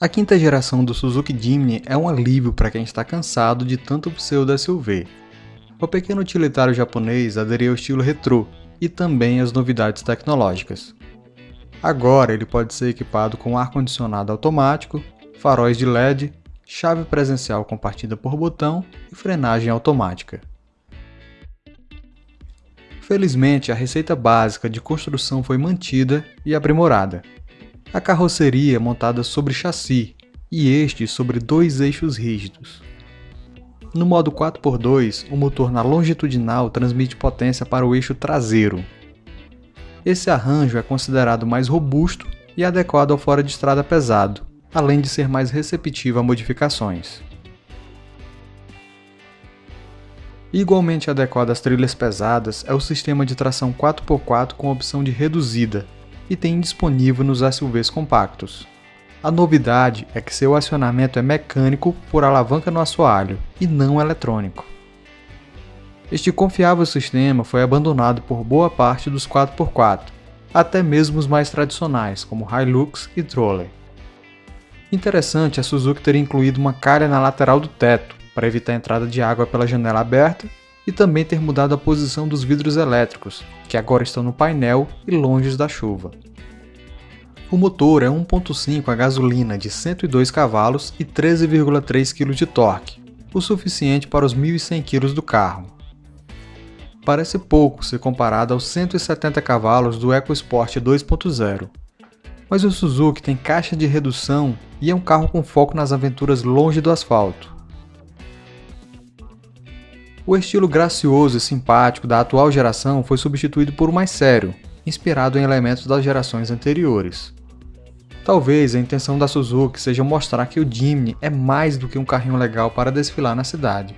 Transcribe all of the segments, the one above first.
A quinta geração do Suzuki Jimny é um alívio para quem está cansado de tanto pseudo-SUV. O pequeno utilitário japonês aderiu ao estilo retrô e também às novidades tecnológicas. Agora ele pode ser equipado com ar-condicionado automático, faróis de LED, chave presencial compartida por botão e frenagem automática. Felizmente, a receita básica de construção foi mantida e aprimorada. A carroceria é montada sobre chassi e este sobre dois eixos rígidos. No modo 4x2, o motor na longitudinal transmite potência para o eixo traseiro. Esse arranjo é considerado mais robusto e adequado ao fora de estrada pesado, além de ser mais receptivo a modificações. Igualmente adequado às trilhas pesadas é o sistema de tração 4x4 com opção de reduzida, e tem disponível nos SUVs compactos. A novidade é que seu acionamento é mecânico por alavanca no assoalho e não eletrônico. Este confiável sistema foi abandonado por boa parte dos 4x4, até mesmo os mais tradicionais, como Hilux e Troller. Interessante a Suzuki ter incluído uma calha na lateral do teto, para evitar a entrada de água pela janela aberta, e também ter mudado a posição dos vidros elétricos, que agora estão no painel e longe da chuva. O motor é 1.5 a gasolina de 102 cavalos e 13,3 kg de torque, o suficiente para os 1.100 kg do carro. Parece pouco se comparado aos 170 cavalos do EcoSport 2.0, mas o Suzuki tem caixa de redução e é um carro com foco nas aventuras longe do asfalto. O estilo gracioso e simpático da atual geração foi substituído por um mais sério, inspirado em elementos das gerações anteriores. Talvez a intenção da Suzuki seja mostrar que o Jimny é mais do que um carrinho legal para desfilar na cidade.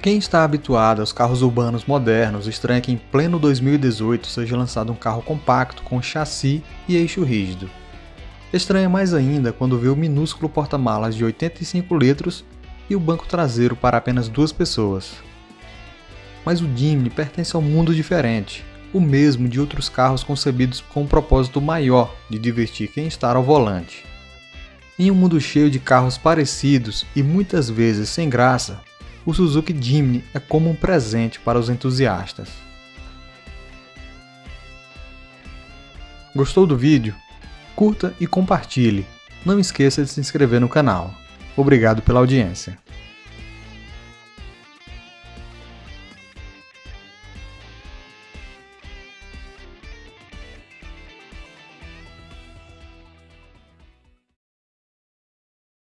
Quem está habituado aos carros urbanos modernos estranha que em pleno 2018 seja lançado um carro compacto com chassi e eixo rígido. Estranha mais ainda quando vê o minúsculo porta-malas de 85 litros e o banco traseiro para apenas duas pessoas. Mas o Jimny pertence a um mundo diferente, o mesmo de outros carros concebidos com um propósito maior de divertir quem está ao volante. Em um mundo cheio de carros parecidos e muitas vezes sem graça, o Suzuki Jimny é como um presente para os entusiastas. Gostou do vídeo? Curta e compartilhe. Não esqueça de se inscrever no canal. Obrigado pela audiência.